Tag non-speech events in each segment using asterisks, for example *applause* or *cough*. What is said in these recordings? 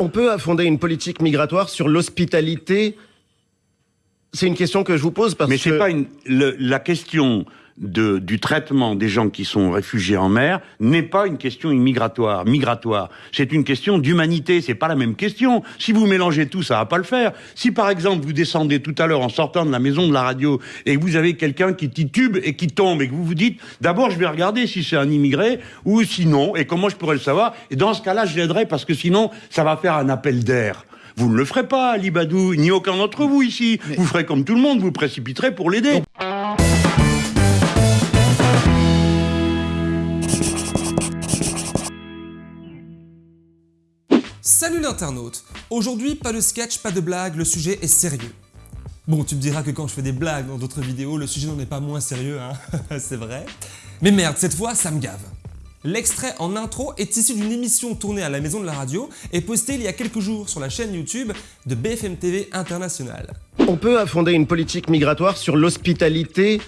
On peut fonder une politique migratoire sur l'hospitalité? C'est une question que je vous pose parce Mais que... c'est pas une, le- la question de, du traitement des gens qui sont réfugiés en mer n'est pas une question immigratoire, migratoire. C'est une question d'humanité. C'est pas la même question. Si vous mélangez tout, ça va pas le faire. Si par exemple vous descendez tout à l'heure en sortant de la maison de la radio et que vous avez quelqu'un qui titube et qui tombe et que vous vous dites d'abord je vais regarder si c'est un immigré ou sinon et comment je pourrais le savoir et dans ce cas-là je l'aiderai parce que sinon ça va faire un appel d'air. Vous ne le ferez pas, Ali Badou, ni aucun d'entre vous ici. Vous ferez comme tout le monde, vous précipiterez pour l'aider. L'internaute Aujourd'hui, pas de sketch, pas de blague, le sujet est sérieux. Bon, tu me diras que quand je fais des blagues dans d'autres vidéos, le sujet n'en est pas moins sérieux, hein *laughs* c'est vrai. Mais merde, cette fois, ça me gave. L'extrait en intro est issu d'une émission tournée à la maison de la radio et postée il y a quelques jours sur la chaîne YouTube de BFM TV International. On peut fonder une politique migratoire sur l'hospitalité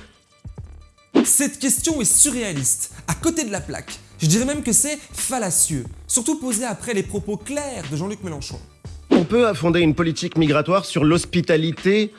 Cette question est surréaliste, à côté de la plaque. Je dirais même que c'est fallacieux, surtout posé après les propos clairs de Jean-Luc Mélenchon. On peut fonder une politique migratoire sur l'hospitalité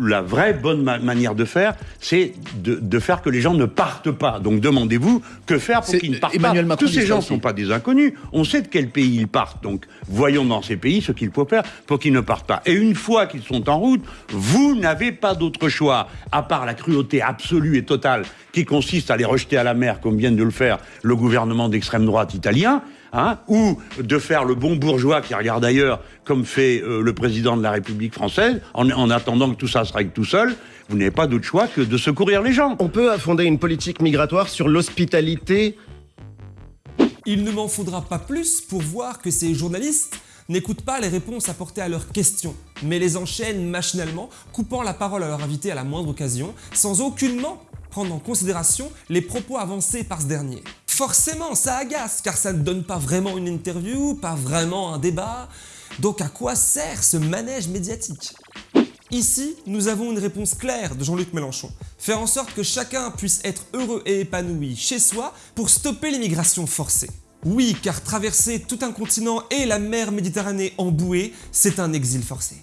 la vraie bonne ma- manière de faire, c'est de, de faire que les gens ne partent pas. Donc demandez-vous que faire pour qu'ils ne partent Emmanuel pas. Macron Tous ces gens ne sont pas des inconnus. On sait de quel pays ils partent. Donc voyons dans ces pays ce qu'il faut faire pour qu'ils ne partent pas. Et une fois qu'ils sont en route, vous n'avez pas d'autre choix, à part la cruauté absolue et totale qui consiste à les rejeter à la mer, comme vient de le faire le gouvernement d'extrême droite italien. Hein, ou de faire le bon bourgeois qui regarde ailleurs, comme fait euh, le président de la République française, en, en attendant que tout ça se règle tout seul, vous n'avez pas d'autre choix que de secourir les gens. On peut fonder une politique migratoire sur l'hospitalité Il ne m'en faudra pas plus pour voir que ces journalistes n'écoutent pas les réponses apportées à leurs questions, mais les enchaînent machinalement, coupant la parole à leur invité à la moindre occasion, sans aucunement prendre en considération les propos avancés par ce dernier. Forcément, ça agace, car ça ne donne pas vraiment une interview, pas vraiment un débat, donc à quoi sert ce manège médiatique? Ici, nous avons une réponse claire de Jean-Luc Mélenchon. Faire en sorte que chacun puisse être heureux et épanoui chez soi pour stopper l'immigration forcée. Oui, car traverser tout un continent et la mer Méditerranée en bouée, c'est un exil forcé.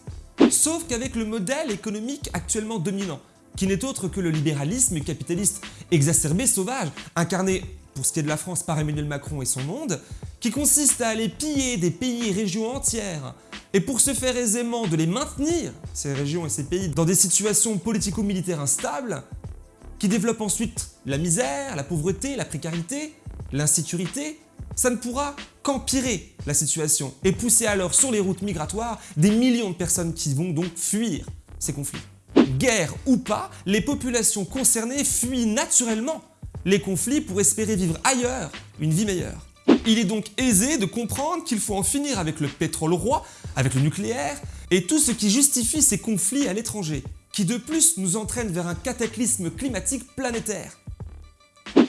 Sauf qu'avec le modèle économique actuellement dominant, qui n'est autre que le libéralisme capitaliste exacerbé sauvage, incarné pour ce qui est de la France par Emmanuel Macron et son monde, qui consiste à aller piller des pays et régions entières, et pour se faire aisément de les maintenir, ces régions et ces pays, dans des situations politico-militaires instables, qui développent ensuite la misère, la pauvreté, la précarité, l'insécurité, ça ne pourra qu'empirer la situation et pousser alors sur les routes migratoires des millions de personnes qui vont donc fuir ces conflits. Guerre ou pas, les populations concernées fuient naturellement les conflits pour espérer vivre ailleurs une vie meilleure. Il est donc aisé de comprendre qu'il faut en finir avec le pétrole roi, avec le nucléaire et tout ce qui justifie ces conflits à l'étranger, qui de plus nous entraînent vers un cataclysme climatique planétaire.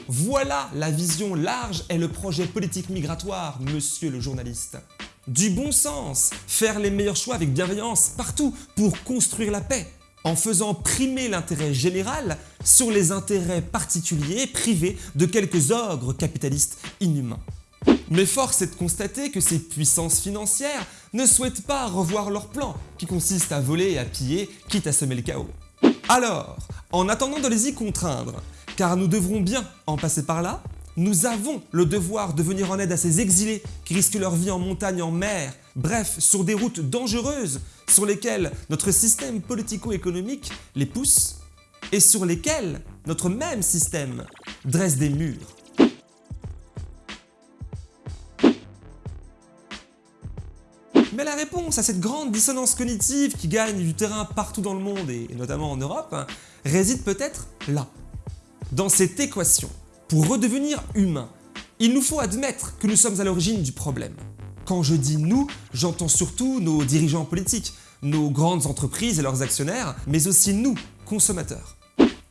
Voilà la vision large et le projet politique migratoire, monsieur le journaliste. Du bon sens, faire les meilleurs choix avec bienveillance partout pour construire la paix, en faisant primer l'intérêt général sur les intérêts particuliers privés de quelques ogres capitalistes inhumains. Mais force est de constater que ces puissances financières ne souhaitent pas revoir leur plan, qui consiste à voler et à piller, quitte à semer le chaos. Alors, en attendant de les y contraindre, car nous devrons bien en passer par là, nous avons le devoir de venir en aide à ces exilés qui risquent leur vie en montagne, en mer, bref, sur des routes dangereuses sur lesquelles notre système politico-économique les pousse et sur lesquelles notre même système dresse des murs. Mais la réponse à cette grande dissonance cognitive qui gagne du terrain partout dans le monde et notamment en Europe hein, réside peut-être là, dans cette équation. Pour redevenir humain, il nous faut admettre que nous sommes à l'origine du problème. Quand je dis nous, j'entends surtout nos dirigeants politiques, nos grandes entreprises et leurs actionnaires, mais aussi nous, consommateurs.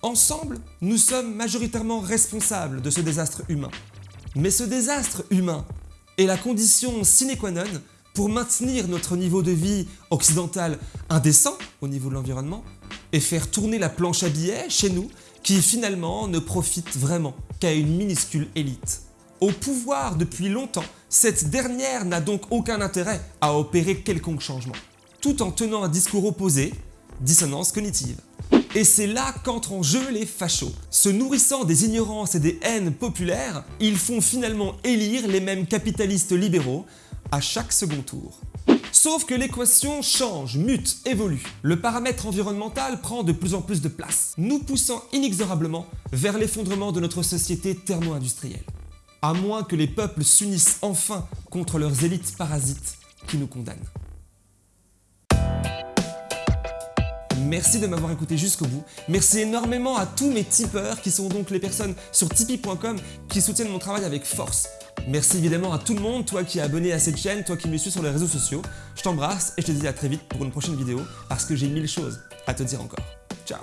Ensemble, nous sommes majoritairement responsables de ce désastre humain. Mais ce désastre humain est la condition sine qua non pour maintenir notre niveau de vie occidental indécent au niveau de l'environnement et faire tourner la planche à billets chez nous qui finalement ne profite vraiment qu'à une minuscule élite. Au pouvoir depuis longtemps, cette dernière n'a donc aucun intérêt à opérer quelconque changement, tout en tenant un discours opposé, dissonance cognitive. Et c'est là qu'entrent en jeu les fachos. Se nourrissant des ignorances et des haines populaires, ils font finalement élire les mêmes capitalistes libéraux à chaque second tour. Sauf que l'équation change, mute, évolue. Le paramètre environnemental prend de plus en plus de place, nous poussant inexorablement vers l'effondrement de notre société thermo-industrielle. À moins que les peuples s'unissent enfin contre leurs élites parasites qui nous condamnent. Merci de m'avoir écouté jusqu'au bout. Merci énormément à tous mes tipeurs qui sont donc les personnes sur tipeee.com qui soutiennent mon travail avec force. Merci évidemment à tout le monde, toi qui es abonné à cette chaîne, toi qui me suis sur les réseaux sociaux. Je t'embrasse et je te dis à très vite pour une prochaine vidéo parce que j'ai mille choses à te dire encore. Ciao